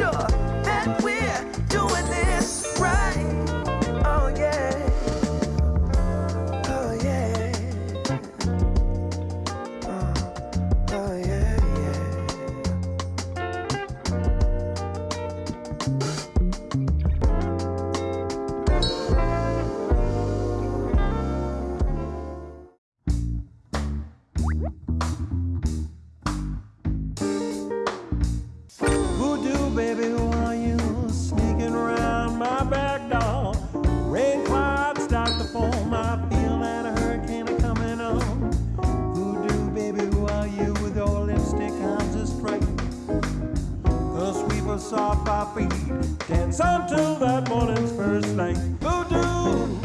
sure. Dance until that morning's first light. Voodoo.